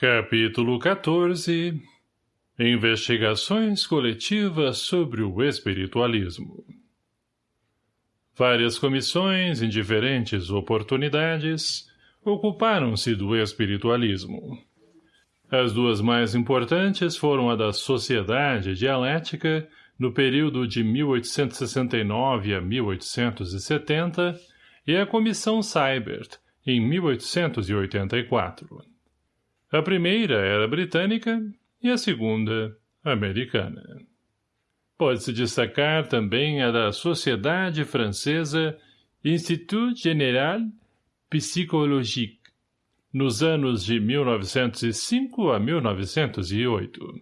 Capítulo 14 Investigações coletivas sobre o espiritualismo Várias comissões, em diferentes oportunidades, ocuparam-se do espiritualismo. As duas mais importantes foram a da Sociedade Dialética, no período de 1869 a 1870, e a Comissão Seibert, em 1884. A primeira era britânica e a segunda, americana. Pode-se destacar também a da Sociedade Francesa Institut Général Psychologique, nos anos de 1905 a 1908.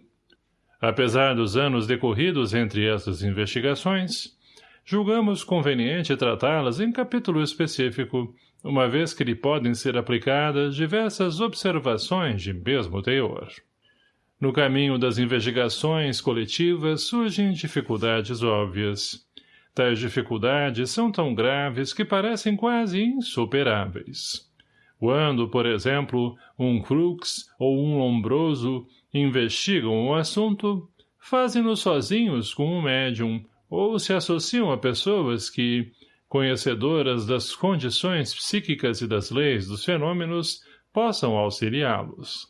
Apesar dos anos decorridos entre essas investigações, julgamos conveniente tratá-las em capítulo específico, uma vez que lhe podem ser aplicadas diversas observações de mesmo teor. No caminho das investigações coletivas surgem dificuldades óbvias. Tais dificuldades são tão graves que parecem quase insuperáveis. Quando, por exemplo, um crux ou um lombroso investigam o assunto, fazem-no sozinhos com um médium ou se associam a pessoas que, conhecedoras das condições psíquicas e das leis dos fenômenos, possam auxiliá-los.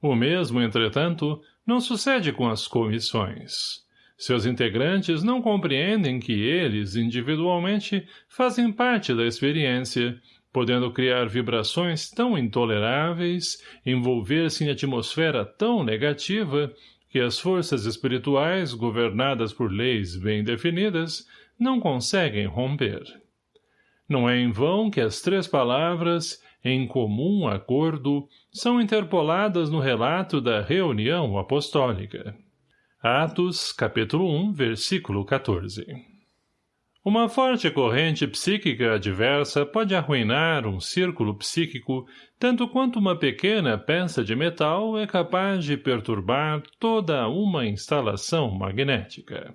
O mesmo, entretanto, não sucede com as comissões. Seus integrantes não compreendem que eles, individualmente, fazem parte da experiência, podendo criar vibrações tão intoleráveis, envolver-se em atmosfera tão negativa, que as forças espirituais, governadas por leis bem definidas, não conseguem romper. Não é em vão que as três palavras, em comum acordo, são interpoladas no relato da reunião apostólica. Atos, capítulo 1, versículo 14. Uma forte corrente psíquica adversa pode arruinar um círculo psíquico tanto quanto uma pequena peça de metal é capaz de perturbar toda uma instalação magnética.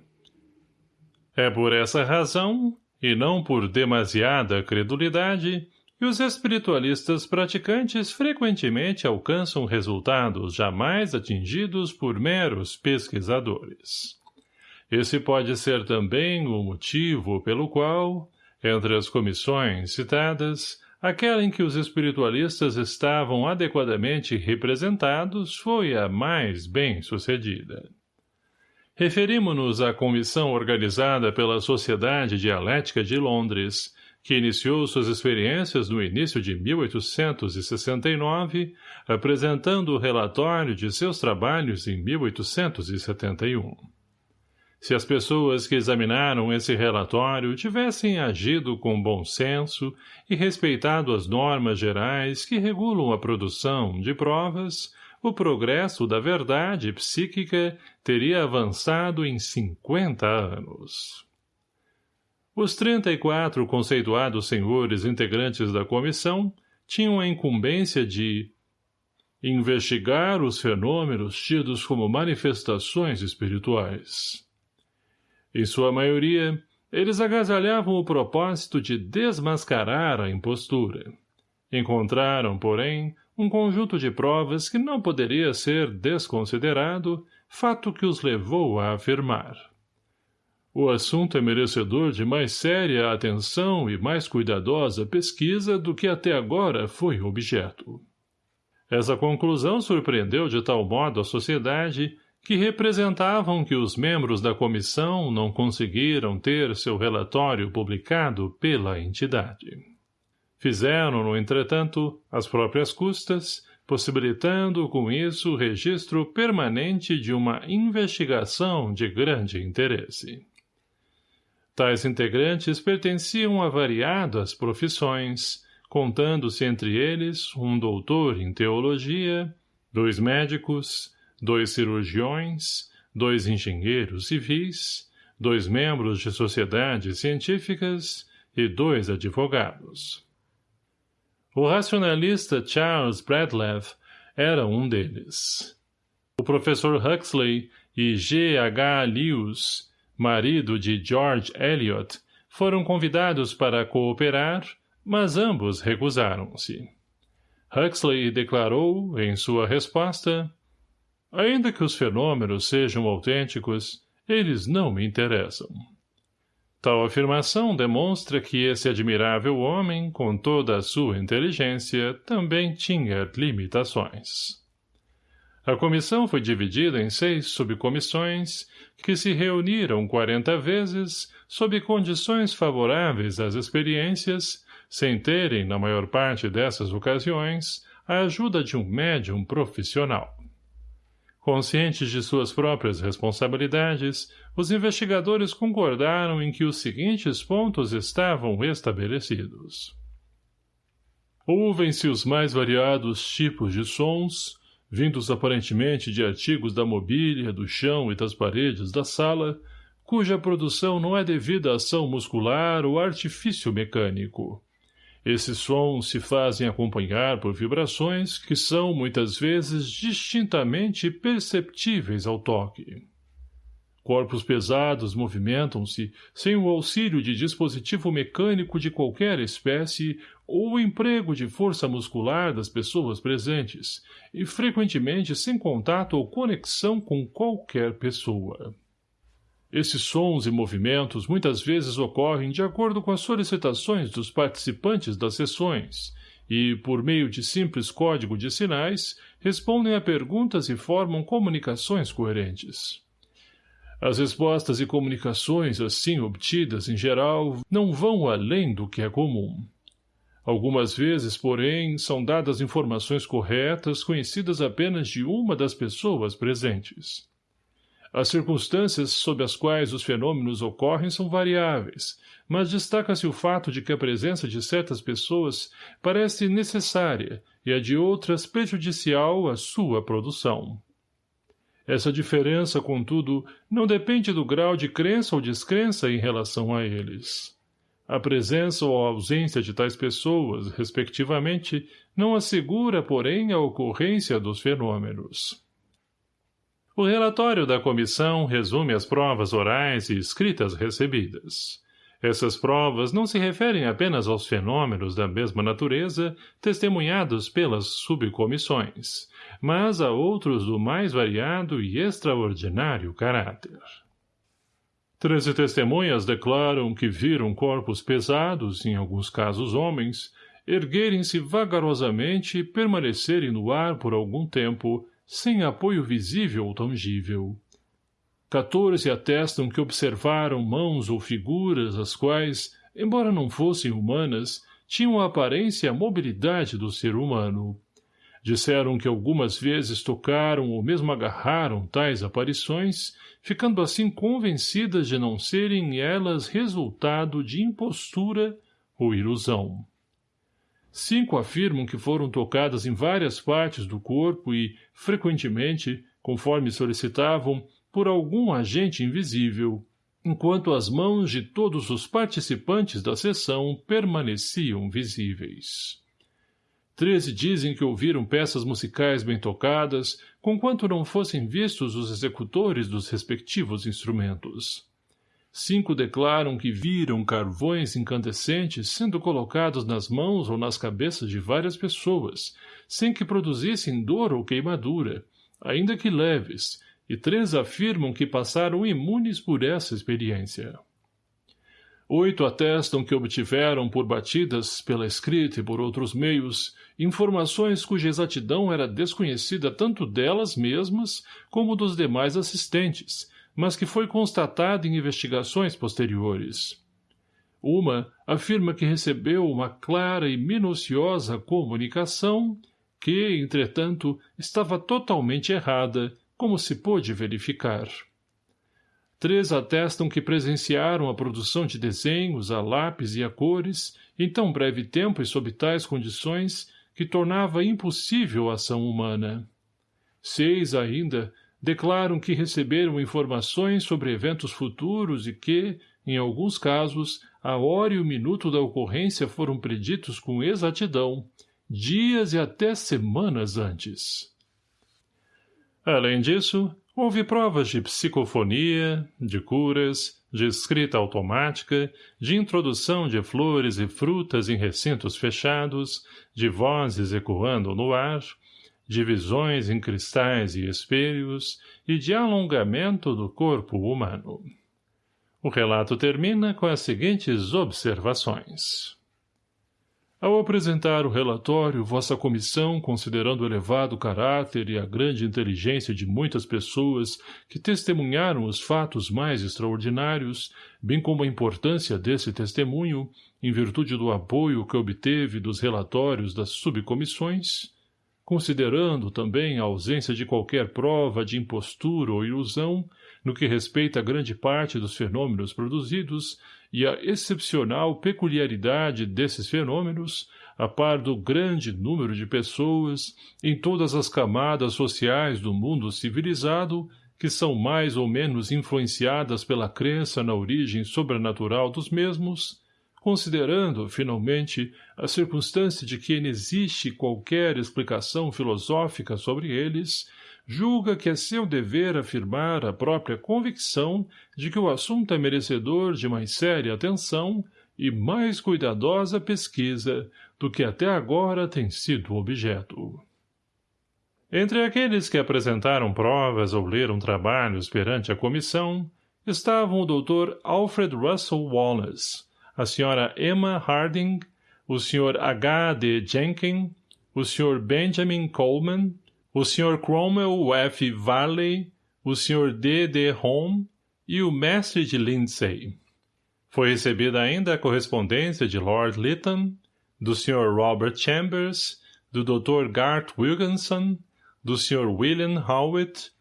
É por essa razão, e não por demasiada credulidade, que os espiritualistas praticantes frequentemente alcançam resultados jamais atingidos por meros pesquisadores. Esse pode ser também o motivo pelo qual, entre as comissões citadas, aquela em que os espiritualistas estavam adequadamente representados foi a mais bem-sucedida. Referimos-nos à comissão organizada pela Sociedade Dialética de Londres, que iniciou suas experiências no início de 1869, apresentando o relatório de seus trabalhos em 1871. Se as pessoas que examinaram esse relatório tivessem agido com bom senso e respeitado as normas gerais que regulam a produção de provas, o progresso da verdade psíquica teria avançado em 50 anos. Os 34 conceituados senhores integrantes da comissão tinham a incumbência de investigar os fenômenos tidos como manifestações espirituais. Em sua maioria, eles agasalhavam o propósito de desmascarar a impostura. Encontraram, porém, um conjunto de provas que não poderia ser desconsiderado, fato que os levou a afirmar. O assunto é merecedor de mais séria atenção e mais cuidadosa pesquisa do que até agora foi objeto. Essa conclusão surpreendeu de tal modo a sociedade que representavam que os membros da comissão não conseguiram ter seu relatório publicado pela entidade. Fizeram, no entretanto, as próprias custas, possibilitando com isso o registro permanente de uma investigação de grande interesse. Tais integrantes pertenciam a variadas profissões, contando-se entre eles um doutor em teologia, dois médicos, dois cirurgiões, dois engenheiros civis, dois membros de sociedades científicas e dois advogados. O racionalista Charles Bradlaugh era um deles. O professor Huxley e G. H. Lewis, marido de George Eliot, foram convidados para cooperar, mas ambos recusaram-se. Huxley declarou, em sua resposta, Ainda que os fenômenos sejam autênticos, eles não me interessam. Tal afirmação demonstra que esse admirável homem, com toda a sua inteligência, também tinha limitações. A comissão foi dividida em seis subcomissões, que se reuniram quarenta vezes, sob condições favoráveis às experiências, sem terem, na maior parte dessas ocasiões, a ajuda de um médium profissional. Conscientes de suas próprias responsabilidades, os investigadores concordaram em que os seguintes pontos estavam estabelecidos. Ouvem-se os mais variados tipos de sons, vindos aparentemente de artigos da mobília, do chão e das paredes da sala, cuja produção não é devida à ação muscular ou artifício mecânico. Esses sons se fazem acompanhar por vibrações que são, muitas vezes, distintamente perceptíveis ao toque. Corpos pesados movimentam-se sem o auxílio de dispositivo mecânico de qualquer espécie ou o emprego de força muscular das pessoas presentes, e frequentemente sem contato ou conexão com qualquer pessoa. Esses sons e movimentos muitas vezes ocorrem de acordo com as solicitações dos participantes das sessões e, por meio de simples código de sinais, respondem a perguntas e formam comunicações coerentes. As respostas e comunicações assim obtidas, em geral, não vão além do que é comum. Algumas vezes, porém, são dadas informações corretas conhecidas apenas de uma das pessoas presentes. As circunstâncias sob as quais os fenômenos ocorrem são variáveis, mas destaca-se o fato de que a presença de certas pessoas parece necessária e a de outras prejudicial à sua produção. Essa diferença, contudo, não depende do grau de crença ou descrença em relação a eles. A presença ou a ausência de tais pessoas, respectivamente, não assegura, porém, a ocorrência dos fenômenos. O relatório da comissão resume as provas orais e escritas recebidas. Essas provas não se referem apenas aos fenômenos da mesma natureza testemunhados pelas subcomissões, mas a outros do mais variado e extraordinário caráter. Treze testemunhas declaram que viram corpos pesados, em alguns casos homens, erguerem-se vagarosamente e permanecerem no ar por algum tempo, sem apoio visível ou tangível. Quatorze atestam que observaram mãos ou figuras as quais, embora não fossem humanas, tinham a aparência e a mobilidade do ser humano. Disseram que algumas vezes tocaram ou mesmo agarraram tais aparições, ficando assim convencidas de não serem elas resultado de impostura ou ilusão. Cinco afirmam que foram tocadas em várias partes do corpo e, frequentemente, conforme solicitavam, por algum agente invisível, enquanto as mãos de todos os participantes da sessão permaneciam visíveis. Treze dizem que ouviram peças musicais bem tocadas, conquanto não fossem vistos os executores dos respectivos instrumentos. Cinco declaram que viram carvões incandescentes sendo colocados nas mãos ou nas cabeças de várias pessoas, sem que produzissem dor ou queimadura, ainda que leves, e três afirmam que passaram imunes por essa experiência. Oito atestam que obtiveram por batidas, pela escrita e por outros meios, informações cuja exatidão era desconhecida tanto delas mesmas como dos demais assistentes, mas que foi constatada em investigações posteriores. Uma afirma que recebeu uma clara e minuciosa comunicação que, entretanto, estava totalmente errada, como se pôde verificar. Três atestam que presenciaram a produção de desenhos a lápis e a cores em tão breve tempo e sob tais condições que tornava impossível a ação humana. Seis, ainda, declaram que receberam informações sobre eventos futuros e que, em alguns casos, a hora e o minuto da ocorrência foram preditos com exatidão, dias e até semanas antes. Além disso, houve provas de psicofonia, de curas, de escrita automática, de introdução de flores e frutas em recintos fechados, de vozes ecoando no ar, de visões em cristais e espelhos e de alongamento do corpo humano. O relato termina com as seguintes observações. Ao apresentar o relatório, vossa comissão, considerando o elevado caráter e a grande inteligência de muitas pessoas que testemunharam os fatos mais extraordinários, bem como a importância desse testemunho, em virtude do apoio que obteve dos relatórios das subcomissões, considerando também a ausência de qualquer prova de impostura ou ilusão, no que respeita a grande parte dos fenômenos produzidos e a excepcional peculiaridade desses fenômenos, a par do grande número de pessoas, em todas as camadas sociais do mundo civilizado, que são mais ou menos influenciadas pela crença na origem sobrenatural dos mesmos, considerando, finalmente, a circunstância de que inexiste qualquer explicação filosófica sobre eles, julga que é seu dever afirmar a própria convicção de que o assunto é merecedor de mais séria atenção e mais cuidadosa pesquisa do que até agora tem sido objeto. Entre aqueles que apresentaram provas ou leram trabalhos perante a comissão, estavam o Dr. Alfred Russell Wallace, a Sra. Emma Harding, o Sr. H. D. Jenkins, o Sr. Benjamin Coleman, o Sr. Cromwell F. Varley, o Sr. D. D. Home e o mestre de Lindsay. Foi recebida ainda a correspondência de Lord Lytton, do Sr. Robert Chambers, do Dr. Gart Wilkinson, do Sr. William Howitt,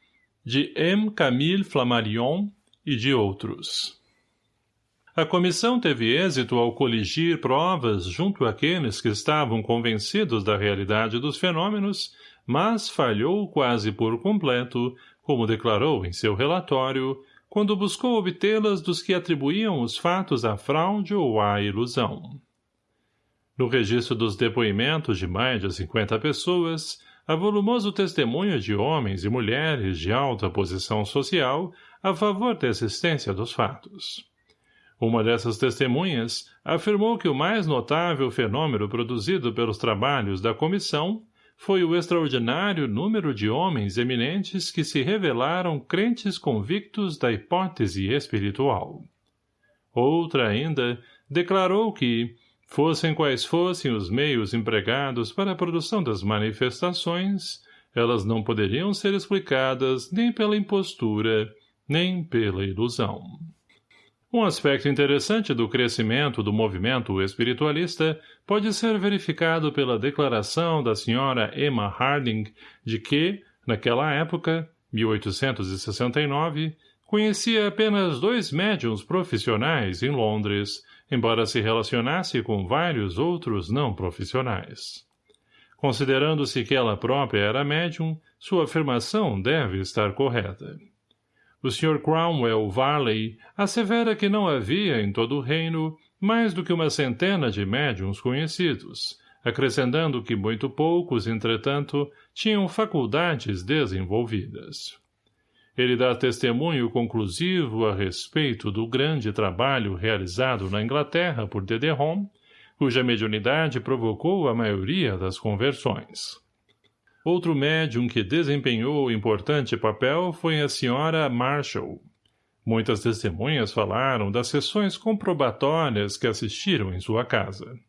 de M. Camille Flammarion e de outros. A comissão teve êxito ao coligir provas junto àqueles que estavam convencidos da realidade dos fenômenos mas falhou quase por completo, como declarou em seu relatório, quando buscou obtê-las dos que atribuíam os fatos à fraude ou à ilusão. No registro dos depoimentos de mais de cinquenta pessoas, a volumoso testemunho de homens e mulheres de alta posição social a favor da existência dos fatos. Uma dessas testemunhas afirmou que o mais notável fenômeno produzido pelos trabalhos da comissão foi o extraordinário número de homens eminentes que se revelaram crentes convictos da hipótese espiritual. Outra ainda declarou que, fossem quais fossem os meios empregados para a produção das manifestações, elas não poderiam ser explicadas nem pela impostura, nem pela ilusão. Um aspecto interessante do crescimento do movimento espiritualista pode ser verificado pela declaração da senhora Emma Harding de que, naquela época, 1869, conhecia apenas dois médiums profissionais em Londres, embora se relacionasse com vários outros não profissionais. Considerando-se que ela própria era médium, sua afirmação deve estar correta. O Sr. Cromwell Varley assevera que não havia em todo o reino mais do que uma centena de médiums conhecidos, acrescentando que muito poucos, entretanto, tinham faculdades desenvolvidas. Ele dá testemunho conclusivo a respeito do grande trabalho realizado na Inglaterra por Home, cuja mediunidade provocou a maioria das conversões. Outro médium que desempenhou importante papel foi a senhora Marshall. Muitas testemunhas falaram das sessões comprobatórias que assistiram em sua casa.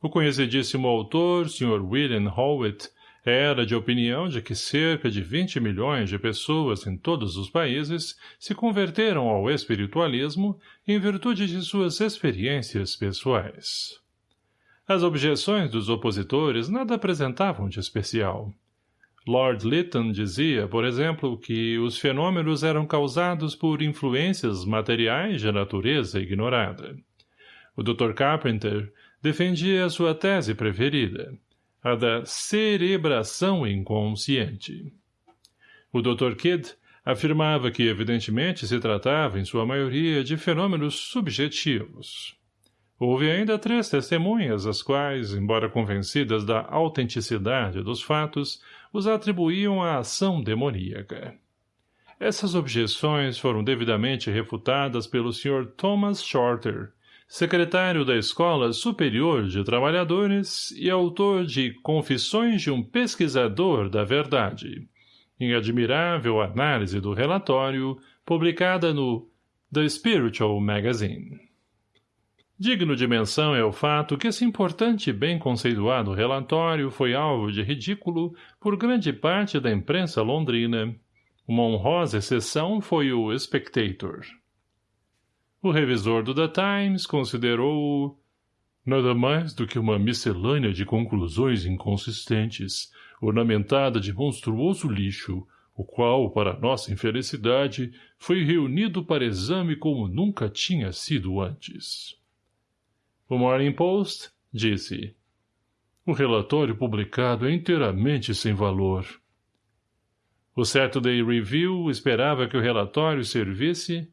O conhecidíssimo autor, Sr. William Howitt, era de opinião de que cerca de 20 milhões de pessoas em todos os países se converteram ao espiritualismo em virtude de suas experiências pessoais. As objeções dos opositores nada apresentavam de especial. Lord Lytton dizia, por exemplo, que os fenômenos eram causados por influências materiais de natureza ignorada. O Dr. Carpenter defendia a sua tese preferida, a da cerebração inconsciente. O Dr. Kidd afirmava que evidentemente se tratava, em sua maioria, de fenômenos subjetivos. Houve ainda três testemunhas, as quais, embora convencidas da autenticidade dos fatos, os atribuíam à ação demoníaca. essas objeções foram devidamente refutadas pelo Sr. Thomas Shorter, secretário da Escola Superior de Trabalhadores e autor de Confissões de um Pesquisador da Verdade, em admirável análise do relatório, publicada no The Spiritual Magazine. Digno de menção é o fato que esse importante e bem conceituado relatório foi alvo de ridículo por grande parte da imprensa londrina. Uma honrosa exceção foi o Spectator. O revisor do The Times considerou-o nada mais do que uma miscelânea de conclusões inconsistentes, ornamentada de monstruoso lixo, o qual, para nossa infelicidade, foi reunido para exame como nunca tinha sido antes. O Morning Post disse O relatório publicado é inteiramente sem valor. O Saturday Review esperava que o relatório servisse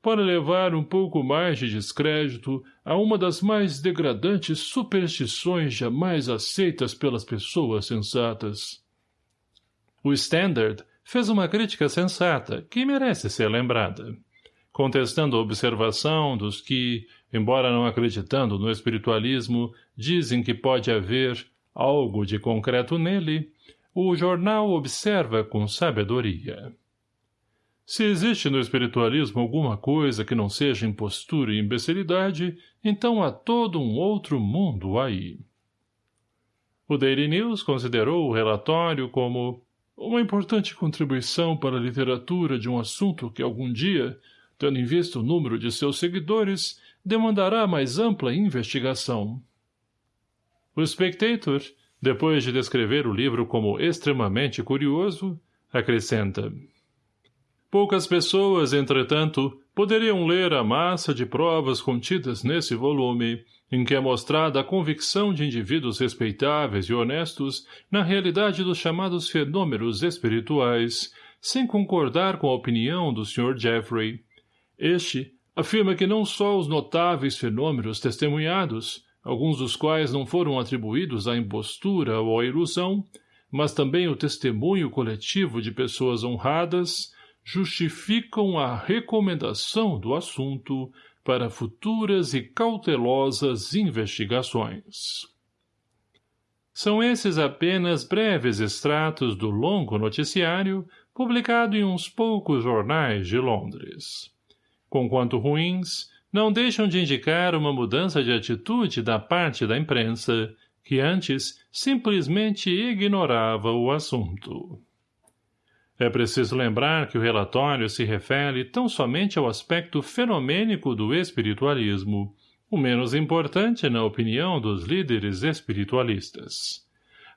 para levar um pouco mais de descrédito a uma das mais degradantes superstições jamais aceitas pelas pessoas sensatas. O Standard fez uma crítica sensata, que merece ser lembrada, contestando a observação dos que, embora não acreditando no espiritualismo, dizem que pode haver algo de concreto nele, o jornal observa com sabedoria. Se existe no espiritualismo alguma coisa que não seja impostura e imbecilidade, então há todo um outro mundo aí. O Daily News considerou o relatório como uma importante contribuição para a literatura de um assunto que algum dia, tendo em vista o número de seus seguidores, demandará mais ampla investigação. O Spectator, depois de descrever o livro como extremamente curioso, acrescenta Poucas pessoas, entretanto, poderiam ler a massa de provas contidas nesse volume, em que é mostrada a convicção de indivíduos respeitáveis e honestos na realidade dos chamados fenômenos espirituais, sem concordar com a opinião do Sr. Jeffrey. Este afirma que não só os notáveis fenômenos testemunhados, alguns dos quais não foram atribuídos à impostura ou à ilusão, mas também o testemunho coletivo de pessoas honradas, justificam a recomendação do assunto para futuras e cautelosas investigações. São esses apenas breves extratos do longo noticiário publicado em uns poucos jornais de Londres. Conquanto ruins, não deixam de indicar uma mudança de atitude da parte da imprensa, que antes simplesmente ignorava o assunto. É preciso lembrar que o relatório se refere tão somente ao aspecto fenomênico do espiritualismo, o menos importante na opinião dos líderes espiritualistas.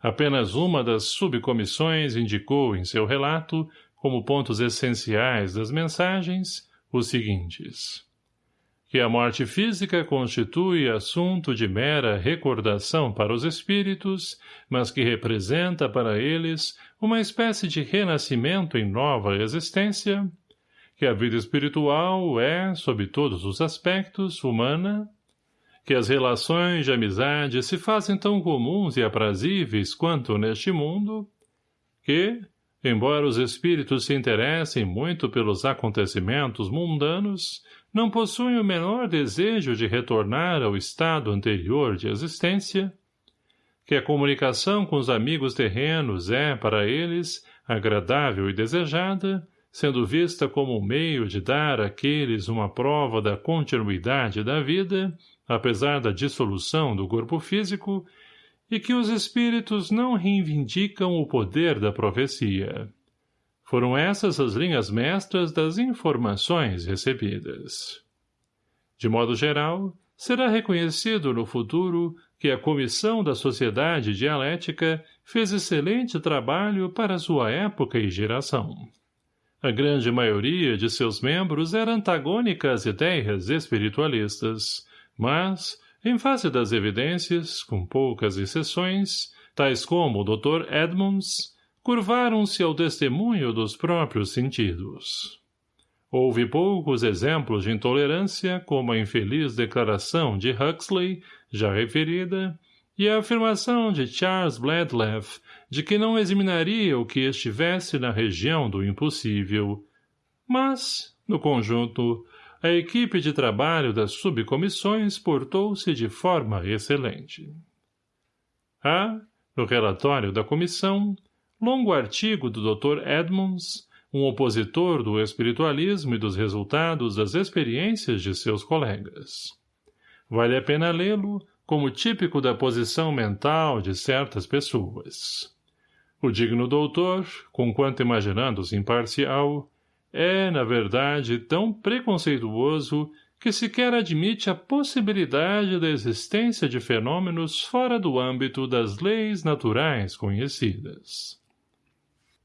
Apenas uma das subcomissões indicou em seu relato, como pontos essenciais das mensagens, os seguintes. Que a morte física constitui assunto de mera recordação para os espíritos, mas que representa para eles uma espécie de renascimento em nova existência, que a vida espiritual é, sob todos os aspectos, humana, que as relações de amizade se fazem tão comuns e aprazíveis quanto neste mundo, que, embora os espíritos se interessem muito pelos acontecimentos mundanos, não possuem o menor desejo de retornar ao estado anterior de existência, que a comunicação com os amigos terrenos é, para eles, agradável e desejada, sendo vista como um meio de dar àqueles uma prova da continuidade da vida, apesar da dissolução do corpo físico, e que os espíritos não reivindicam o poder da profecia. Foram essas as linhas mestras das informações recebidas. De modo geral, será reconhecido no futuro que a Comissão da Sociedade Dialética fez excelente trabalho para sua época e geração. A grande maioria de seus membros era antagônica às ideias espiritualistas, mas, em face das evidências, com poucas exceções, tais como o Dr. Edmonds, curvaram-se ao testemunho dos próprios sentidos. Houve poucos exemplos de intolerância, como a infeliz declaração de Huxley, já referida, e a afirmação de Charles Bladlaugh de que não examinaria o que estivesse na região do impossível, mas, no conjunto, a equipe de trabalho das subcomissões portou-se de forma excelente. Há, no relatório da comissão, longo artigo do Dr. Edmonds, um opositor do espiritualismo e dos resultados das experiências de seus colegas. Vale a pena lê-lo como típico da posição mental de certas pessoas. O digno doutor, conquanto imaginando-se imparcial, é, na verdade, tão preconceituoso que sequer admite a possibilidade da existência de fenômenos fora do âmbito das leis naturais conhecidas.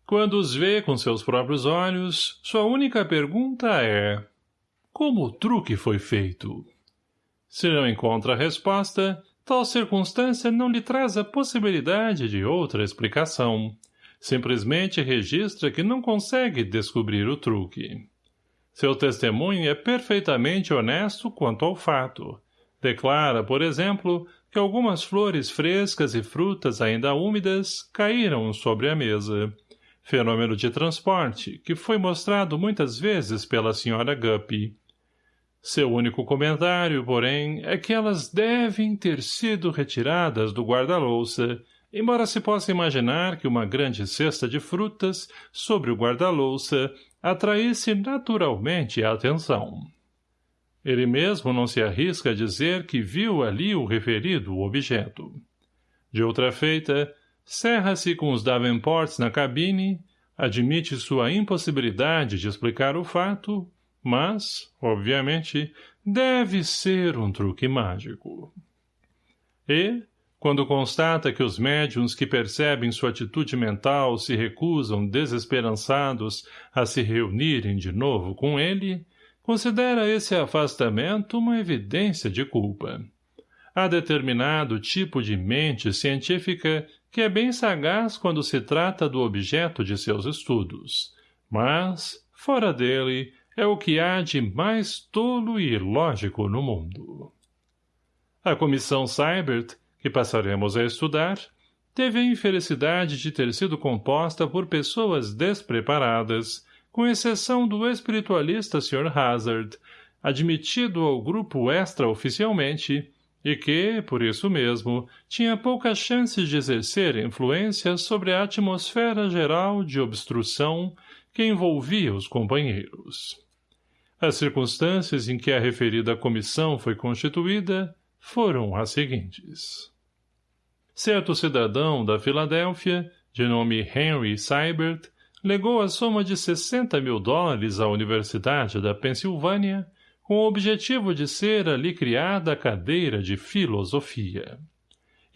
Quando os vê com seus próprios olhos, sua única pergunta é como o truque foi feito? Se não encontra resposta, tal circunstância não lhe traz a possibilidade de outra explicação. Simplesmente registra que não consegue descobrir o truque. Seu testemunho é perfeitamente honesto quanto ao fato. Declara, por exemplo, que algumas flores frescas e frutas ainda úmidas caíram sobre a mesa fenômeno de transporte, que foi mostrado muitas vezes pela senhora Guppy. Seu único comentário, porém, é que elas devem ter sido retiradas do guarda-louça, embora se possa imaginar que uma grande cesta de frutas sobre o guarda-louça atraísse naturalmente a atenção. Ele mesmo não se arrisca a dizer que viu ali o referido objeto. De outra feita, Cerra-se com os Davenports na cabine, admite sua impossibilidade de explicar o fato, mas, obviamente, deve ser um truque mágico. E, quando constata que os médiums que percebem sua atitude mental se recusam desesperançados a se reunirem de novo com ele, considera esse afastamento uma evidência de culpa. Há determinado tipo de mente científica que é bem sagaz quando se trata do objeto de seus estudos, mas, fora dele, é o que há de mais tolo e ilógico no mundo. A comissão Seibert, que passaremos a estudar, teve a infelicidade de ter sido composta por pessoas despreparadas, com exceção do espiritualista Sr. Hazard, admitido ao grupo extraoficialmente, e que, por isso mesmo, tinha poucas chances de exercer influência sobre a atmosfera geral de obstrução que envolvia os companheiros. As circunstâncias em que a referida comissão foi constituída foram as seguintes. Certo cidadão da Filadélfia, de nome Henry Seibert, legou a soma de 60 mil dólares à Universidade da Pensilvânia com o objetivo de ser ali criada a cadeira de filosofia.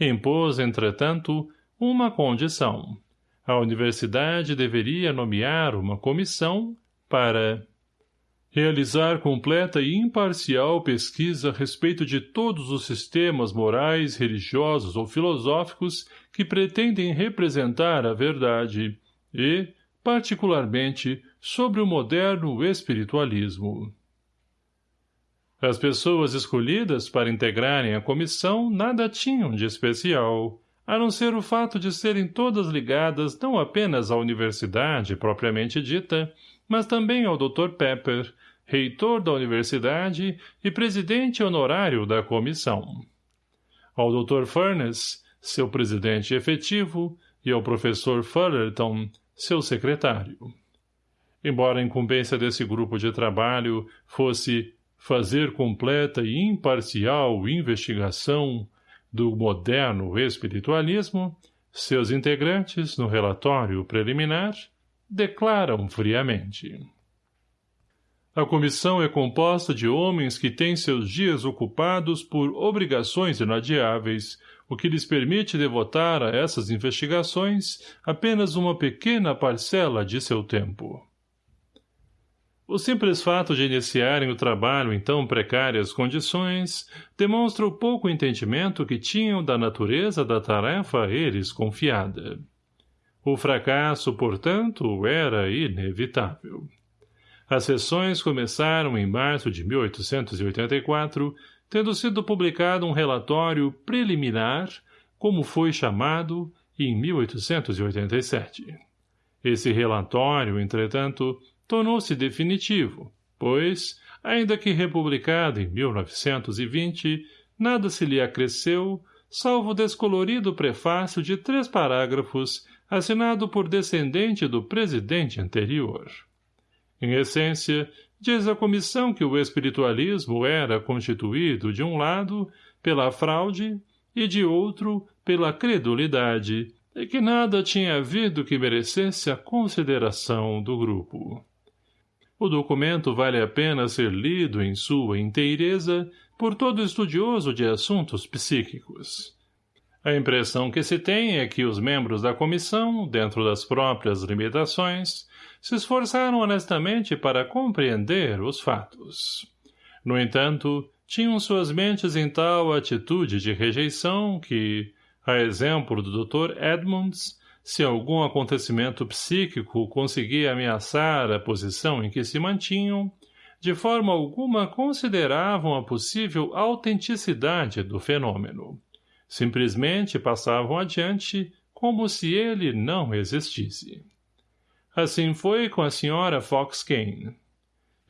Impôs, entretanto, uma condição. A universidade deveria nomear uma comissão para realizar completa e imparcial pesquisa a respeito de todos os sistemas morais, religiosos ou filosóficos que pretendem representar a verdade e, particularmente, sobre o moderno espiritualismo. As pessoas escolhidas para integrarem a comissão nada tinham de especial, a não ser o fato de serem todas ligadas não apenas à universidade propriamente dita, mas também ao Dr. Pepper, reitor da universidade e presidente honorário da comissão. Ao Dr. Furness, seu presidente efetivo, e ao professor Fullerton, seu secretário. Embora a incumbência desse grupo de trabalho fosse fazer completa e imparcial investigação do moderno espiritualismo, seus integrantes, no relatório preliminar, declaram friamente. A comissão é composta de homens que têm seus dias ocupados por obrigações inadiáveis, o que lhes permite devotar a essas investigações apenas uma pequena parcela de seu tempo. O simples fato de iniciarem o trabalho em tão precárias condições demonstra o pouco entendimento que tinham da natureza da tarefa a eles confiada. O fracasso, portanto, era inevitável. As sessões começaram em março de 1884, tendo sido publicado um relatório preliminar, como foi chamado, em 1887. Esse relatório, entretanto, tornou-se definitivo, pois, ainda que republicado em 1920, nada se lhe acresceu, salvo o descolorido prefácio de três parágrafos assinado por descendente do presidente anterior. Em essência, diz a comissão que o espiritualismo era constituído, de um lado, pela fraude e, de outro, pela credulidade, e que nada tinha havido que merecesse a consideração do grupo. O documento vale a pena ser lido em sua inteireza por todo estudioso de assuntos psíquicos. A impressão que se tem é que os membros da comissão, dentro das próprias limitações, se esforçaram honestamente para compreender os fatos. No entanto, tinham suas mentes em tal atitude de rejeição que, a exemplo do Dr. Edmonds, se algum acontecimento psíquico conseguia ameaçar a posição em que se mantinham, de forma alguma consideravam a possível autenticidade do fenômeno. Simplesmente passavam adiante como se ele não existisse. Assim foi com a senhora Fox Kane.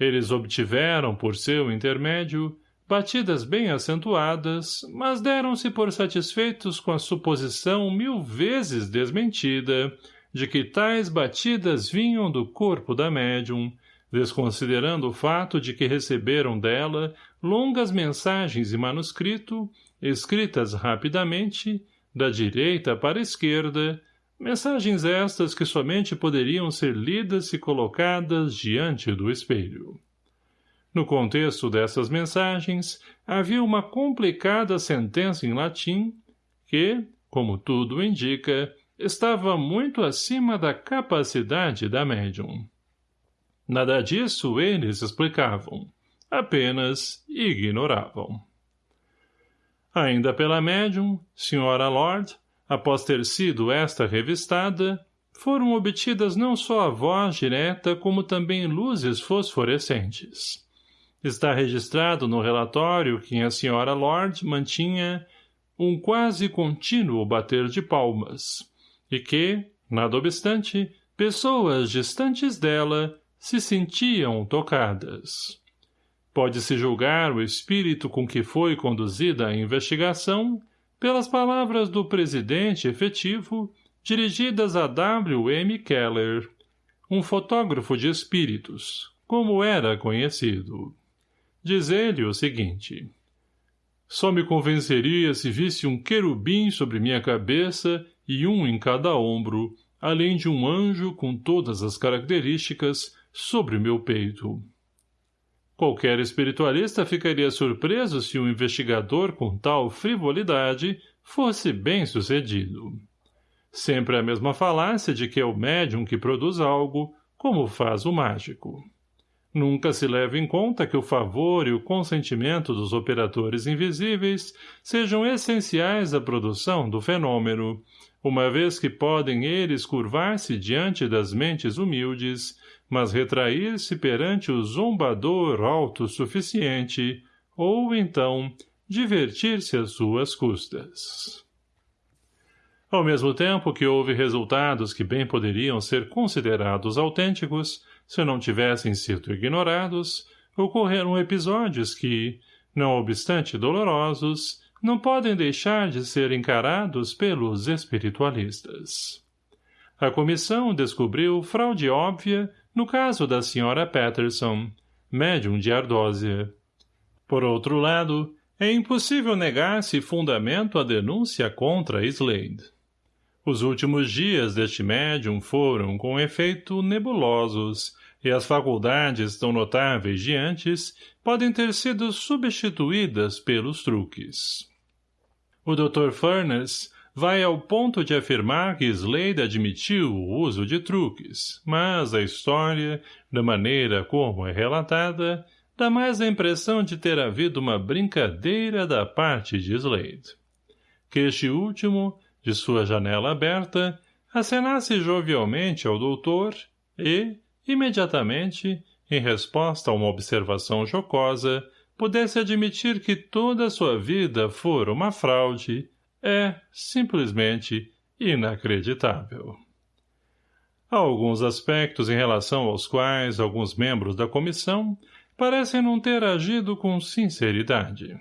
Eles obtiveram, por seu intermédio, batidas bem acentuadas, mas deram-se por satisfeitos com a suposição mil vezes desmentida de que tais batidas vinham do corpo da médium, desconsiderando o fato de que receberam dela longas mensagens em manuscrito, escritas rapidamente, da direita para a esquerda, mensagens estas que somente poderiam ser lidas e colocadas diante do espelho. No contexto dessas mensagens, havia uma complicada sentença em latim que, como tudo indica, estava muito acima da capacidade da médium. Nada disso eles explicavam, apenas ignoravam. Ainda pela médium, Sra. Lord, após ter sido esta revistada, foram obtidas não só a voz direta como também luzes fosforescentes. Está registrado no relatório que a senhora Lord mantinha um quase contínuo bater de palmas, e que, nada obstante, pessoas distantes dela se sentiam tocadas. Pode-se julgar o espírito com que foi conduzida a investigação pelas palavras do presidente efetivo dirigidas a W. M. Keller, um fotógrafo de espíritos, como era conhecido. Diz ele o seguinte. Só me convenceria se visse um querubim sobre minha cabeça e um em cada ombro, além de um anjo com todas as características sobre meu peito. Qualquer espiritualista ficaria surpreso se um investigador com tal frivolidade fosse bem-sucedido. Sempre a mesma falácia de que é o médium que produz algo, como faz o mágico. Nunca se leva em conta que o favor e o consentimento dos operadores invisíveis sejam essenciais à produção do fenômeno, uma vez que podem eles curvar-se diante das mentes humildes, mas retrair-se perante o zombador autossuficiente, ou, então, divertir-se às suas custas. Ao mesmo tempo que houve resultados que bem poderiam ser considerados autênticos, se não tivessem sido ignorados, ocorreram episódios que, não obstante dolorosos, não podem deixar de ser encarados pelos espiritualistas. A comissão descobriu fraude óbvia no caso da senhora Patterson, médium de ardósia. Por outro lado, é impossível negar-se fundamento à denúncia contra Slade. Os últimos dias deste médium foram, com efeito, nebulosos, e as faculdades tão notáveis de antes podem ter sido substituídas pelos truques. O Dr. Furness vai ao ponto de afirmar que Slade admitiu o uso de truques, mas a história, da maneira como é relatada, dá mais a impressão de ter havido uma brincadeira da parte de Slade. Que este último, de sua janela aberta, acenasse jovialmente ao doutor e, imediatamente, em resposta a uma observação jocosa, pudesse admitir que toda a sua vida fora uma fraude, é, simplesmente, inacreditável. Há alguns aspectos em relação aos quais alguns membros da comissão parecem não ter agido com sinceridade.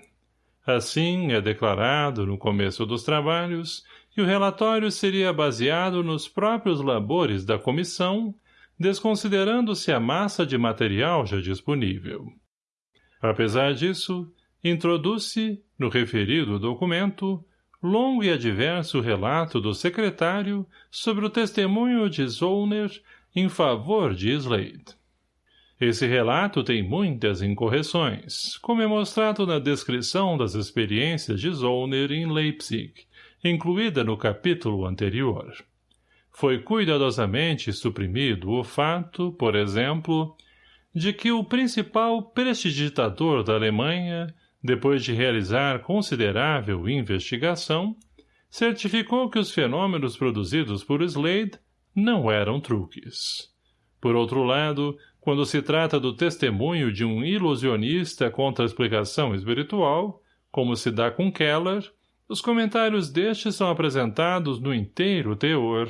Assim, é declarado, no começo dos trabalhos, que o relatório seria baseado nos próprios labores da comissão, desconsiderando-se a massa de material já disponível. Apesar disso, introduz-se, no referido documento, longo e adverso relato do secretário sobre o testemunho de Zollner em favor de Slade. Esse relato tem muitas incorreções, como é mostrado na descrição das experiências de Zollner em Leipzig, incluída no capítulo anterior. Foi cuidadosamente suprimido o fato, por exemplo, de que o principal prestidigitador da Alemanha, depois de realizar considerável investigação, certificou que os fenômenos produzidos por Slade não eram truques. Por outro lado, quando se trata do testemunho de um ilusionista contra a explicação espiritual, como se dá com Keller, os comentários deste são apresentados no inteiro teor,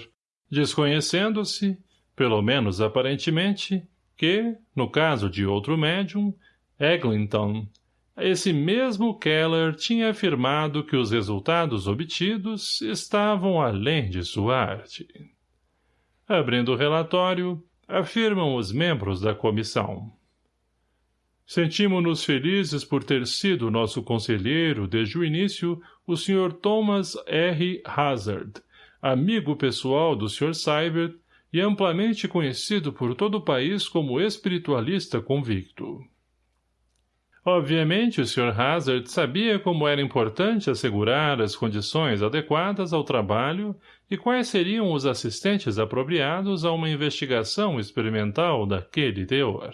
desconhecendo-se, pelo menos aparentemente, que, no caso de outro médium, Eglinton, esse mesmo Keller tinha afirmado que os resultados obtidos estavam além de sua arte. Abrindo o relatório, afirmam os membros da comissão. Sentimos-nos felizes por ter sido nosso conselheiro desde o início o Sr. Thomas R. Hazard, amigo pessoal do Sr. Seibert e amplamente conhecido por todo o país como espiritualista convicto. Obviamente, o Sr. Hazard sabia como era importante assegurar as condições adequadas ao trabalho e quais seriam os assistentes apropriados a uma investigação experimental daquele teor.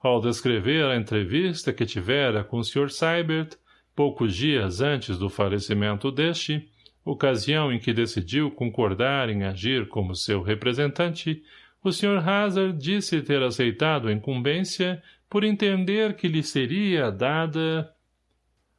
Ao descrever a entrevista que tivera com o Sr. Seibert, poucos dias antes do falecimento deste, ocasião em que decidiu concordar em agir como seu representante, o Sr. Hazard disse ter aceitado a incumbência por entender que lhe seria dada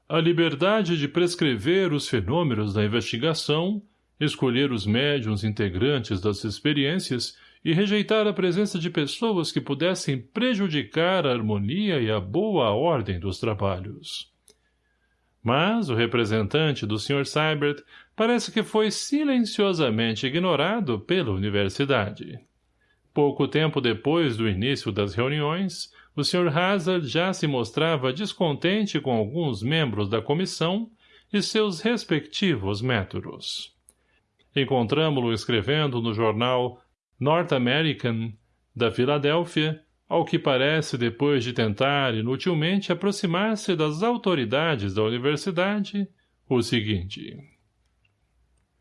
a liberdade de prescrever os fenômenos da investigação, escolher os médiums integrantes das experiências e rejeitar a presença de pessoas que pudessem prejudicar a harmonia e a boa ordem dos trabalhos. Mas o representante do Sr. Seibert parece que foi silenciosamente ignorado pela universidade. Pouco tempo depois do início das reuniões, o Sr. Hazard já se mostrava descontente com alguns membros da comissão e seus respectivos métodos. Encontramo-lo escrevendo no jornal North American, da Filadélfia, ao que parece depois de tentar inutilmente aproximar-se das autoridades da universidade, o seguinte.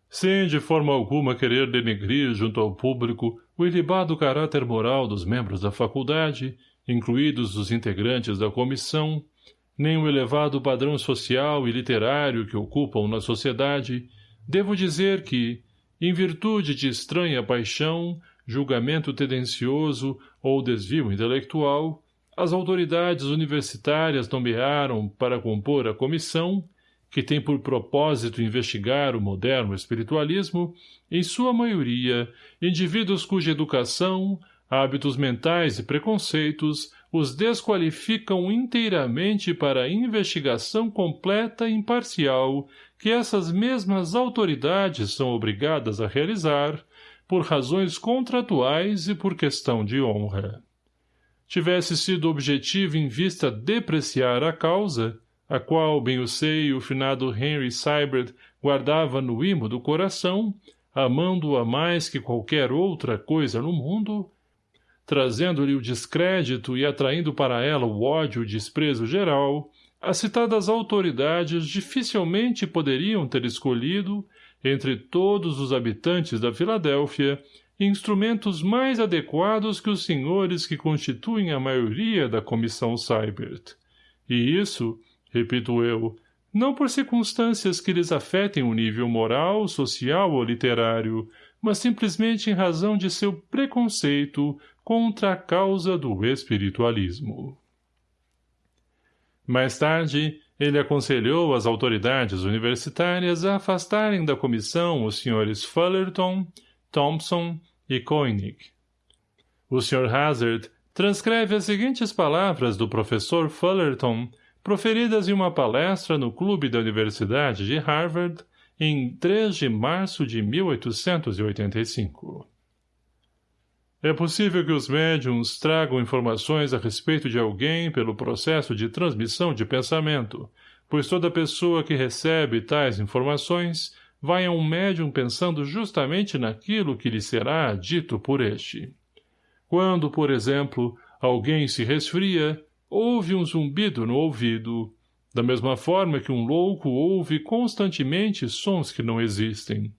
Sem de forma alguma querer denegrir junto ao público o ilibado caráter moral dos membros da faculdade, incluídos os integrantes da comissão, nem o elevado padrão social e literário que ocupam na sociedade, devo dizer que, em virtude de estranha paixão, julgamento tendencioso ou desvio intelectual, as autoridades universitárias nomearam para compor a comissão, que tem por propósito investigar o moderno espiritualismo, em sua maioria, indivíduos cuja educação, hábitos mentais e preconceitos os desqualificam inteiramente para a investigação completa e imparcial que essas mesmas autoridades são obrigadas a realizar, por razões contratuais e por questão de honra. Tivesse sido objetivo em vista depreciar a causa, a qual, bem o sei, o finado Henry Seibert guardava no imo do coração, amando-a mais que qualquer outra coisa no mundo, trazendo-lhe o descrédito e atraindo para ela o ódio e desprezo geral, as citadas autoridades dificilmente poderiam ter escolhido, entre todos os habitantes da Filadélfia, instrumentos mais adequados que os senhores que constituem a maioria da comissão Seibert. E isso, repito eu, não por circunstâncias que lhes afetem o nível moral, social ou literário, mas simplesmente em razão de seu preconceito contra a causa do espiritualismo. Mais tarde, ele aconselhou as autoridades universitárias a afastarem da comissão os senhores Fullerton, Thompson, e Koenig. O Sr. Hazard transcreve as seguintes palavras do professor Fullerton, proferidas em uma palestra no clube da Universidade de Harvard, em 3 de março de 1885. É possível que os médiums tragam informações a respeito de alguém pelo processo de transmissão de pensamento, pois toda pessoa que recebe tais informações vai a um médium pensando justamente naquilo que lhe será dito por este. Quando, por exemplo, alguém se resfria, ouve um zumbido no ouvido, da mesma forma que um louco ouve constantemente sons que não existem.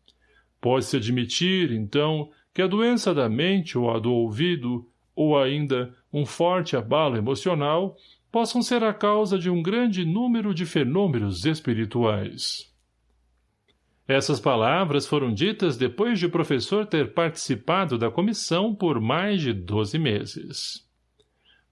Pode-se admitir, então, que a doença da mente ou a do ouvido, ou ainda um forte abalo emocional, possam ser a causa de um grande número de fenômenos espirituais. Essas palavras foram ditas depois de o professor ter participado da comissão por mais de doze meses.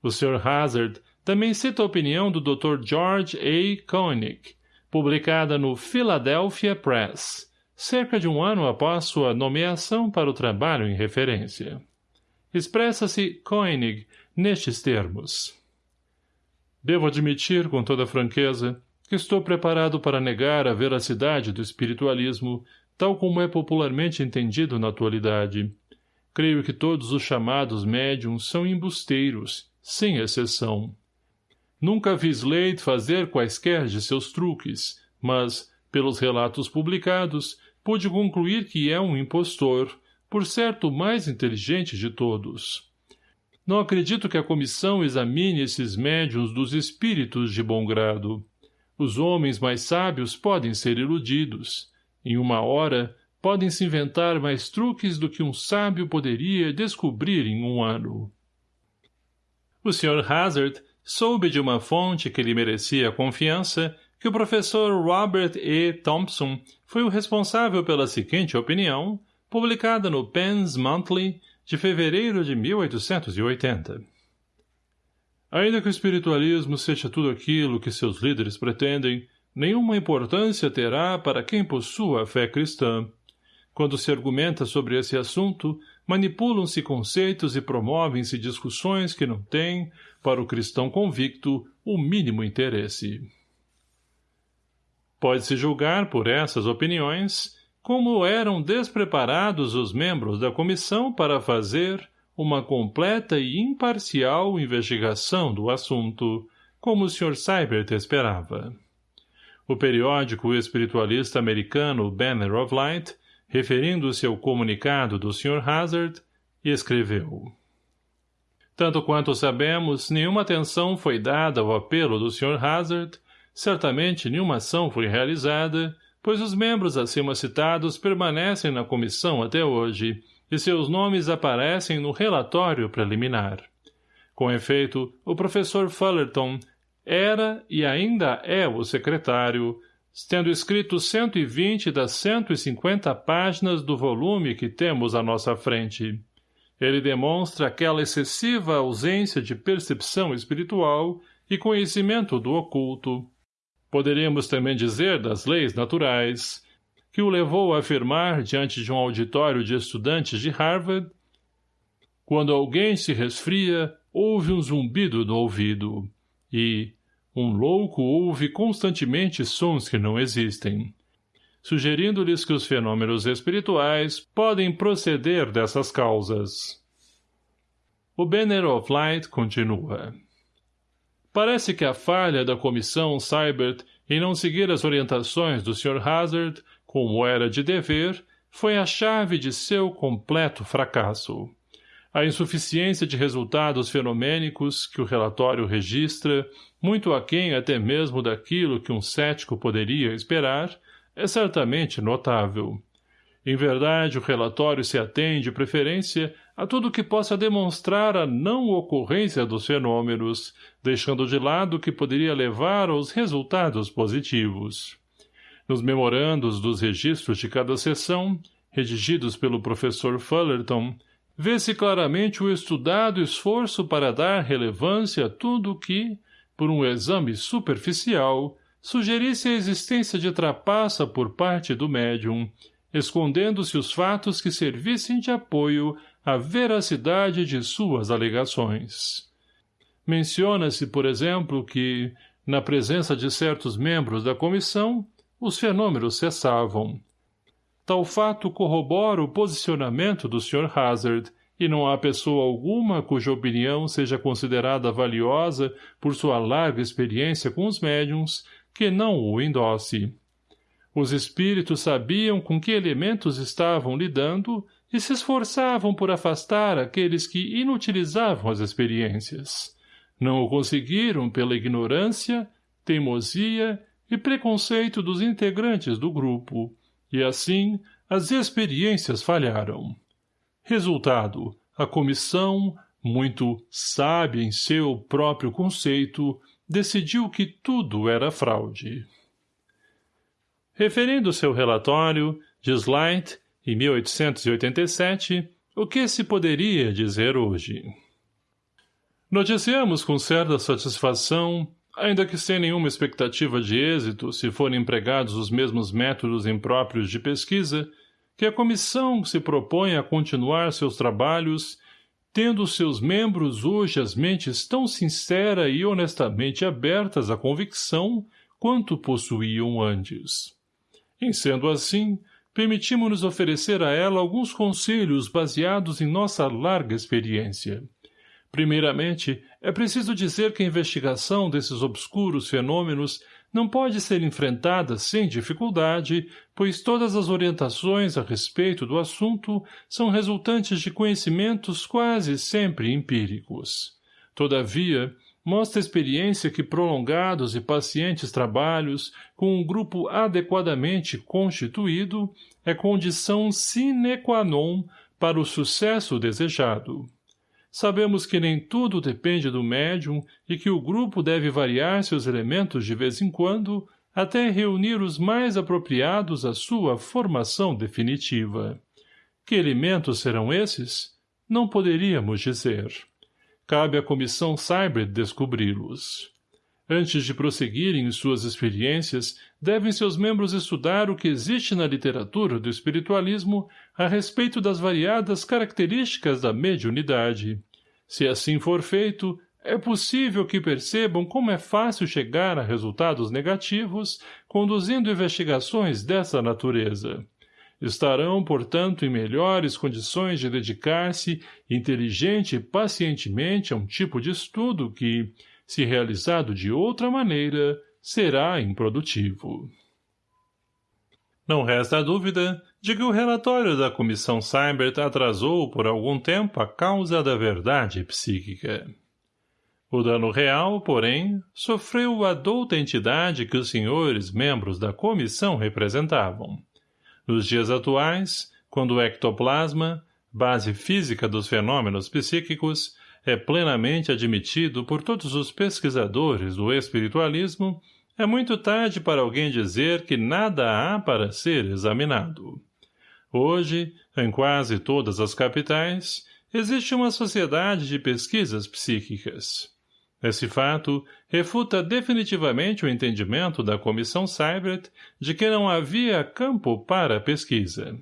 O Sr. Hazard também cita a opinião do Dr. George A. Koenig, publicada no Philadelphia Press, cerca de um ano após sua nomeação para o trabalho em referência. Expressa-se Koenig nestes termos. Devo admitir com toda franqueza que estou preparado para negar a veracidade do espiritualismo, tal como é popularmente entendido na atualidade. Creio que todos os chamados médiums são embusteiros, sem exceção. Nunca vi Slade fazer quaisquer de seus truques, mas, pelos relatos publicados, pude concluir que é um impostor, por certo mais inteligente de todos. Não acredito que a comissão examine esses médiums dos espíritos de bom grado. Os homens mais sábios podem ser iludidos. Em uma hora, podem se inventar mais truques do que um sábio poderia descobrir em um ano. O Sr. Hazard soube de uma fonte que lhe merecia confiança que o professor Robert E. Thompson foi o responsável pela seguinte opinião, publicada no Penn's Monthly de fevereiro de 1880. Ainda que o espiritualismo seja tudo aquilo que seus líderes pretendem, nenhuma importância terá para quem possua a fé cristã. Quando se argumenta sobre esse assunto, manipulam-se conceitos e promovem-se discussões que não têm, para o cristão convicto, o mínimo interesse. Pode-se julgar por essas opiniões como eram despreparados os membros da comissão para fazer, uma completa e imparcial investigação do assunto, como o Sr. Seibert esperava. O periódico espiritualista americano Banner of Light, referindo-se ao comunicado do Sr. Hazard, escreveu Tanto quanto sabemos, nenhuma atenção foi dada ao apelo do Sr. Hazard, certamente nenhuma ação foi realizada, pois os membros acima citados permanecem na comissão até hoje, e seus nomes aparecem no relatório preliminar. Com efeito, o professor Fullerton era e ainda é o secretário, tendo escrito 120 das 150 páginas do volume que temos à nossa frente. Ele demonstra aquela excessiva ausência de percepção espiritual e conhecimento do oculto. Poderíamos também dizer das leis naturais, que o levou a afirmar diante de um auditório de estudantes de Harvard quando alguém se resfria, houve um zumbido no ouvido, e um louco ouve constantemente sons que não existem, sugerindo-lhes que os fenômenos espirituais podem proceder dessas causas. O Banner of Light continua. Parece que a falha da comissão Cybert em não seguir as orientações do Sr. Hazard como era de dever, foi a chave de seu completo fracasso. A insuficiência de resultados fenomênicos que o relatório registra, muito aquém até mesmo daquilo que um cético poderia esperar, é certamente notável. Em verdade, o relatório se atende de preferência a tudo que possa demonstrar a não ocorrência dos fenômenos, deixando de lado o que poderia levar aos resultados positivos. Nos memorandos dos registros de cada sessão, redigidos pelo professor Fullerton, vê-se claramente o estudado esforço para dar relevância a tudo que, por um exame superficial, sugerisse a existência de trapaça por parte do médium, escondendo-se os fatos que servissem de apoio à veracidade de suas alegações. Menciona-se, por exemplo, que, na presença de certos membros da comissão, os fenômenos cessavam. Tal fato corrobora o posicionamento do Sr. Hazard, e não há pessoa alguma cuja opinião seja considerada valiosa por sua larga experiência com os médiums, que não o endosse. Os espíritos sabiam com que elementos estavam lidando e se esforçavam por afastar aqueles que inutilizavam as experiências. Não o conseguiram pela ignorância, teimosia e preconceito dos integrantes do grupo, e assim as experiências falharam. Resultado, a comissão, muito sábia em seu próprio conceito, decidiu que tudo era fraude. Referindo seu relatório, Light, em 1887, o que se poderia dizer hoje? Noticiamos com certa satisfação, ainda que sem nenhuma expectativa de êxito se forem empregados os mesmos métodos impróprios de pesquisa, que a comissão se propõe a continuar seus trabalhos, tendo seus membros hoje as mentes tão sincera e honestamente abertas à convicção quanto possuíam antes. Em sendo assim, permitimos-nos oferecer a ela alguns conselhos baseados em nossa larga experiência. Primeiramente, é preciso dizer que a investigação desses obscuros fenômenos não pode ser enfrentada sem dificuldade, pois todas as orientações a respeito do assunto são resultantes de conhecimentos quase sempre empíricos. Todavia, mostra a experiência que prolongados e pacientes trabalhos com um grupo adequadamente constituído é condição sine qua non para o sucesso desejado. Sabemos que nem tudo depende do médium e que o grupo deve variar seus elementos de vez em quando até reunir os mais apropriados à sua formação definitiva. Que elementos serão esses? Não poderíamos dizer. Cabe à Comissão Cyber descobri-los. Antes de prosseguirem em suas experiências, devem seus membros estudar o que existe na literatura do espiritualismo a respeito das variadas características da mediunidade. Se assim for feito, é possível que percebam como é fácil chegar a resultados negativos conduzindo investigações dessa natureza. Estarão, portanto, em melhores condições de dedicar-se inteligente e pacientemente a um tipo de estudo que, se realizado de outra maneira, será improdutivo. Não resta dúvida de que o relatório da Comissão Seibert atrasou por algum tempo a causa da verdade psíquica. O dano real, porém, sofreu a douta entidade que os senhores membros da comissão representavam. Nos dias atuais, quando o ectoplasma, base física dos fenômenos psíquicos, é plenamente admitido por todos os pesquisadores do espiritualismo, é muito tarde para alguém dizer que nada há para ser examinado. Hoje, em quase todas as capitais, existe uma sociedade de pesquisas psíquicas. Esse fato refuta definitivamente o entendimento da Comissão Seibert de que não havia campo para pesquisa.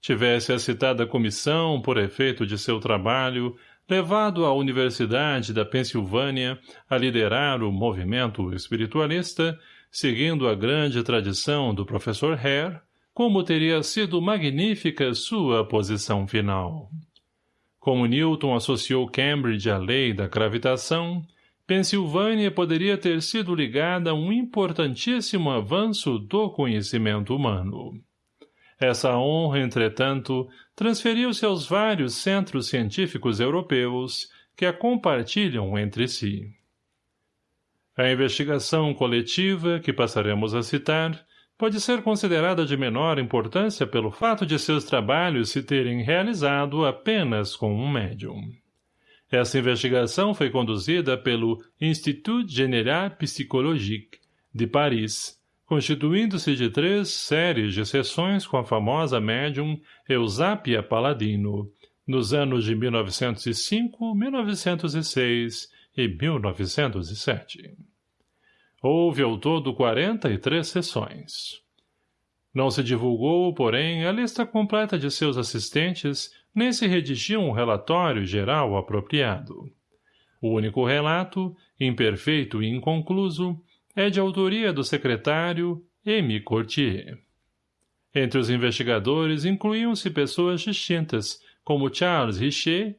Tivesse a citada comissão, por efeito de seu trabalho, levado à Universidade da Pensilvânia a liderar o movimento espiritualista, seguindo a grande tradição do professor Hare, como teria sido magnífica sua posição final. Como Newton associou Cambridge à lei da gravitação, Pensilvânia poderia ter sido ligada a um importantíssimo avanço do conhecimento humano. Essa honra, entretanto, transferiu-se aos vários centros científicos europeus que a compartilham entre si. A investigação coletiva, que passaremos a citar, pode ser considerada de menor importância pelo fato de seus trabalhos se terem realizado apenas com um médium. Essa investigação foi conduzida pelo Institut Général Psychologique, de Paris, constituindo-se de três séries de sessões com a famosa médium Eusápia Paladino, nos anos de 1905, 1906 e 1907. Houve ao todo 43 sessões. Não se divulgou, porém, a lista completa de seus assistentes, nem se redigiu um relatório geral apropriado. O único relato, imperfeito e inconcluso, é de autoria do secretário M. Cortier. Entre os investigadores incluíam-se pessoas distintas, como Charles Richer,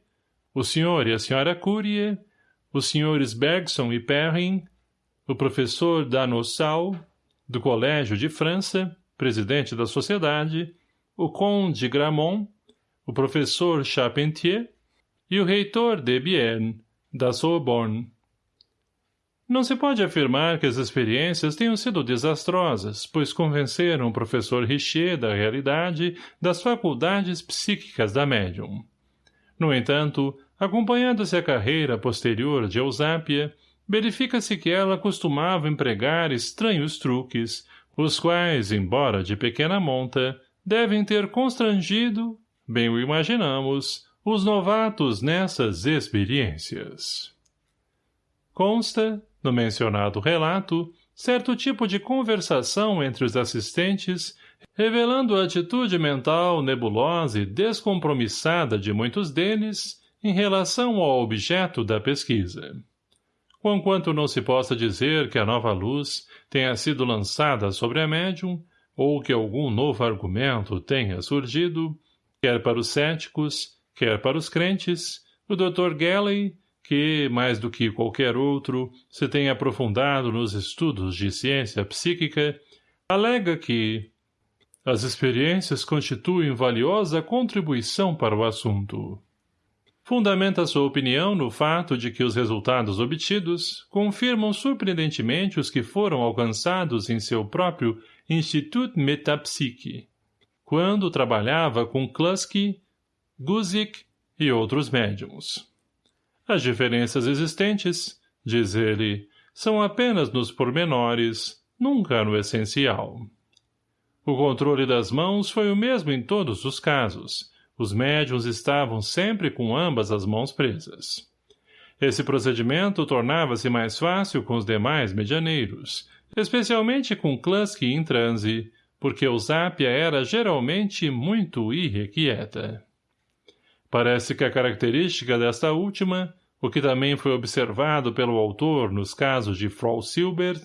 o Sr. e a Sra. Courier, os Srs. Bergson e Perrin, o professor Danossau, do Colégio de França, presidente da sociedade, o conde de Gramont, o professor Charpentier e o reitor de Bienne, da Sorbonne. Não se pode afirmar que as experiências tenham sido desastrosas, pois convenceram o professor Richer da realidade das faculdades psíquicas da médium. No entanto, acompanhando-se a carreira posterior de Eusápia, verifica-se que ela costumava empregar estranhos truques, os quais, embora de pequena monta, devem ter constrangido, bem o imaginamos, os novatos nessas experiências. Consta, no mencionado relato, certo tipo de conversação entre os assistentes, revelando a atitude mental nebulosa e descompromissada de muitos deles em relação ao objeto da pesquisa. Conquanto não se possa dizer que a nova luz tenha sido lançada sobre a médium, ou que algum novo argumento tenha surgido, quer para os céticos, quer para os crentes, o Dr. Galley, que, mais do que qualquer outro, se tem aprofundado nos estudos de ciência psíquica, alega que as experiências constituem valiosa contribuição para o assunto fundamenta sua opinião no fato de que os resultados obtidos confirmam surpreendentemente os que foram alcançados em seu próprio Institut Metapsyche, quando trabalhava com Kluski, Guzik e outros médiums. As diferenças existentes, diz ele, são apenas nos pormenores, nunca no essencial. O controle das mãos foi o mesmo em todos os casos, os médiuns estavam sempre com ambas as mãos presas. Esse procedimento tornava-se mais fácil com os demais medianeiros, especialmente com Kluski em transe, porque Eusápia era geralmente muito irrequieta. Parece que a característica desta última, o que também foi observado pelo autor nos casos de Frau Silbert,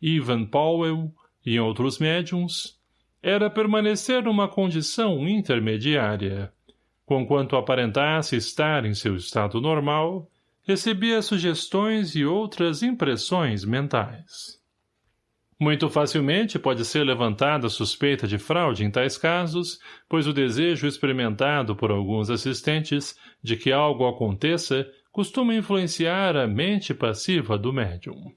Ivan Powell e outros médiums, era permanecer numa condição intermediária. Conquanto aparentasse estar em seu estado normal, recebia sugestões e outras impressões mentais. Muito facilmente pode ser levantada a suspeita de fraude em tais casos, pois o desejo experimentado por alguns assistentes de que algo aconteça costuma influenciar a mente passiva do médium.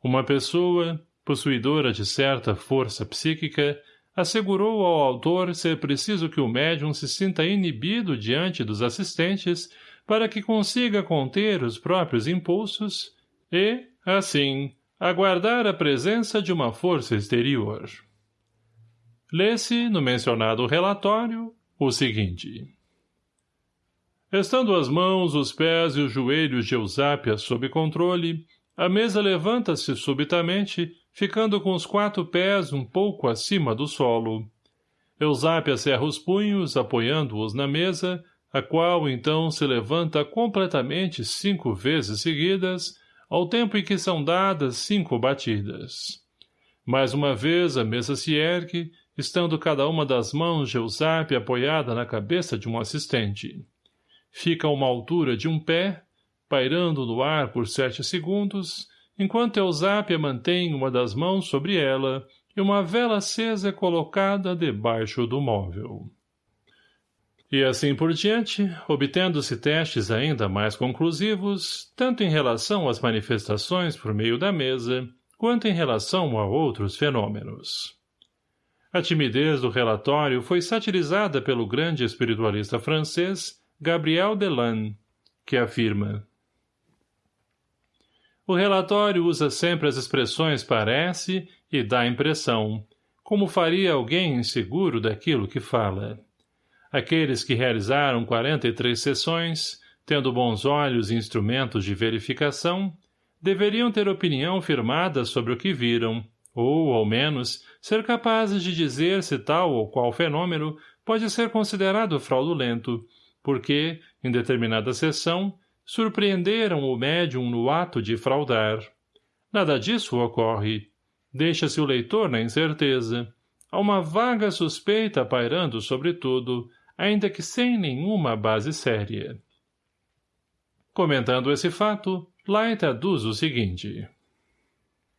Uma pessoa, possuidora de certa força psíquica, assegurou ao autor ser preciso que o médium se sinta inibido diante dos assistentes para que consiga conter os próprios impulsos e, assim, aguardar a presença de uma força exterior. Lê-se, no mencionado relatório, o seguinte. Estando as mãos, os pés e os joelhos de Eusápia sob controle, a mesa levanta-se subitamente ficando com os quatro pés um pouco acima do solo. Eusápia cerra os punhos, apoiando-os na mesa, a qual então se levanta completamente cinco vezes seguidas, ao tempo em que são dadas cinco batidas. Mais uma vez a mesa se ergue, estando cada uma das mãos de Eusápia apoiada na cabeça de um assistente. Fica a uma altura de um pé, pairando no ar por sete segundos, enquanto Eusápia mantém uma das mãos sobre ela e uma vela acesa é colocada debaixo do móvel. E assim por diante, obtendo-se testes ainda mais conclusivos, tanto em relação às manifestações por meio da mesa, quanto em relação a outros fenômenos. A timidez do relatório foi satirizada pelo grande espiritualista francês Gabriel Delanne, que afirma o relatório usa sempre as expressões parece e dá impressão, como faria alguém inseguro daquilo que fala. Aqueles que realizaram 43 sessões, tendo bons olhos e instrumentos de verificação, deveriam ter opinião firmada sobre o que viram, ou, ao menos, ser capazes de dizer se tal ou qual fenômeno pode ser considerado fraudulento, porque, em determinada sessão, surpreenderam o médium no ato de fraudar. Nada disso ocorre. Deixa-se o leitor na incerteza. Há uma vaga suspeita pairando sobre tudo, ainda que sem nenhuma base séria. Comentando esse fato, Light aduz o seguinte.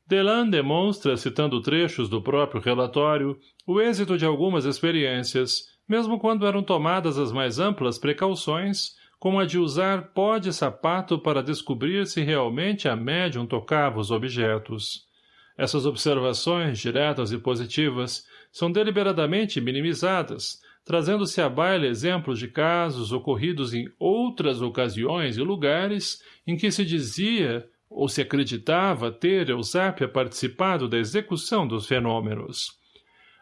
Delan demonstra, citando trechos do próprio relatório, o êxito de algumas experiências, mesmo quando eram tomadas as mais amplas precauções, como a de usar pó de sapato para descobrir se realmente a médium tocava os objetos. Essas observações, diretas e positivas, são deliberadamente minimizadas, trazendo-se à baila exemplos de casos ocorridos em outras ocasiões e lugares em que se dizia ou se acreditava ter Eusápia participado da execução dos fenômenos.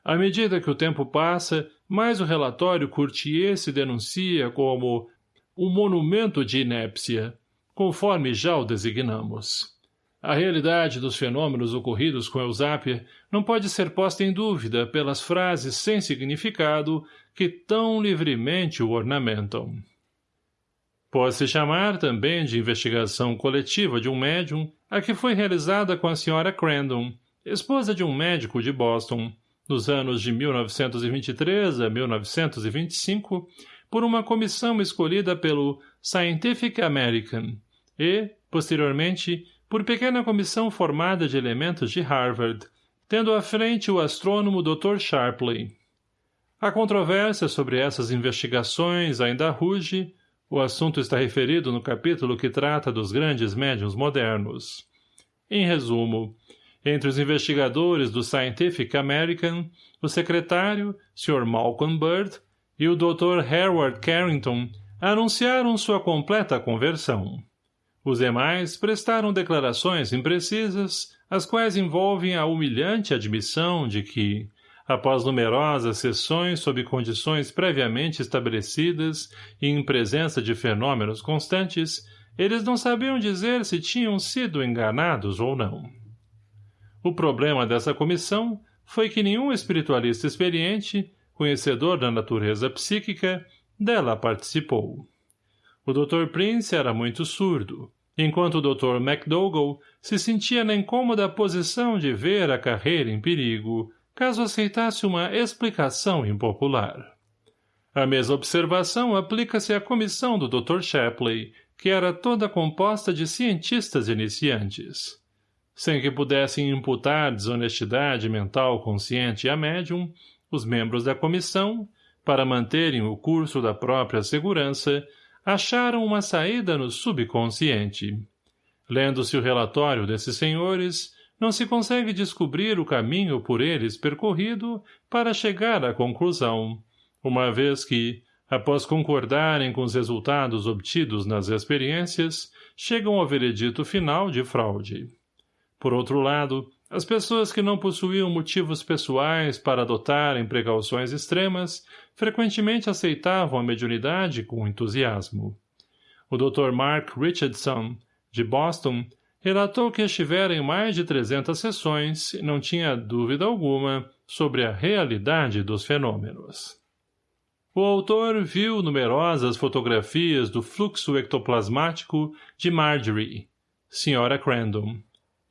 À medida que o tempo passa, mais o relatório Courtier se denuncia como um monumento de inépcia, conforme já o designamos. A realidade dos fenômenos ocorridos com Eusápia não pode ser posta em dúvida pelas frases sem significado que tão livremente o ornamentam. Pode-se chamar também de investigação coletiva de um médium a que foi realizada com a senhora Crandon, esposa de um médico de Boston, nos anos de 1923 a 1925, por uma comissão escolhida pelo Scientific American e, posteriormente, por pequena comissão formada de elementos de Harvard, tendo à frente o astrônomo Dr. Sharpley. A controvérsia sobre essas investigações ainda ruge, o assunto está referido no capítulo que trata dos grandes médiums modernos. Em resumo, entre os investigadores do Scientific American, o secretário, Sr. Malcolm Bird, e o Dr. Harold Carrington anunciaram sua completa conversão. Os demais prestaram declarações imprecisas, as quais envolvem a humilhante admissão de que, após numerosas sessões sob condições previamente estabelecidas e em presença de fenômenos constantes, eles não sabiam dizer se tinham sido enganados ou não. O problema dessa comissão foi que nenhum espiritualista experiente, conhecedor da natureza psíquica, dela participou. O Dr. Prince era muito surdo, enquanto o Dr. MacDougall se sentia na incômoda posição de ver a carreira em perigo, caso aceitasse uma explicação impopular. A mesma observação aplica-se à comissão do Dr. Shapley, que era toda composta de cientistas iniciantes. Sem que pudessem imputar desonestidade mental consciente a médium, os membros da comissão, para manterem o curso da própria segurança, acharam uma saída no subconsciente. Lendo-se o relatório desses senhores, não se consegue descobrir o caminho por eles percorrido para chegar à conclusão, uma vez que, após concordarem com os resultados obtidos nas experiências, chegam ao veredito final de fraude. Por outro lado, as pessoas que não possuíam motivos pessoais para adotarem precauções extremas frequentemente aceitavam a mediunidade com entusiasmo. O Dr. Mark Richardson, de Boston, relatou que estivera em mais de 300 sessões e não tinha dúvida alguma sobre a realidade dos fenômenos. O autor viu numerosas fotografias do fluxo ectoplasmático de Marjorie, Sra. Crandon,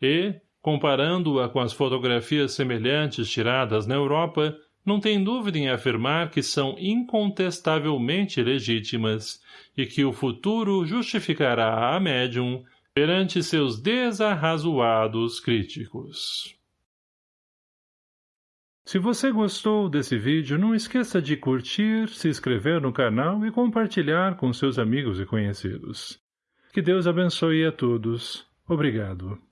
e, comparando-a com as fotografias semelhantes tiradas na Europa, não tem dúvida em afirmar que são incontestavelmente legítimas e que o futuro justificará a médium perante seus desarrazoados críticos. Se você gostou desse vídeo, não esqueça de curtir, se inscrever no canal e compartilhar com seus amigos e conhecidos. Que Deus abençoe a todos. Obrigado.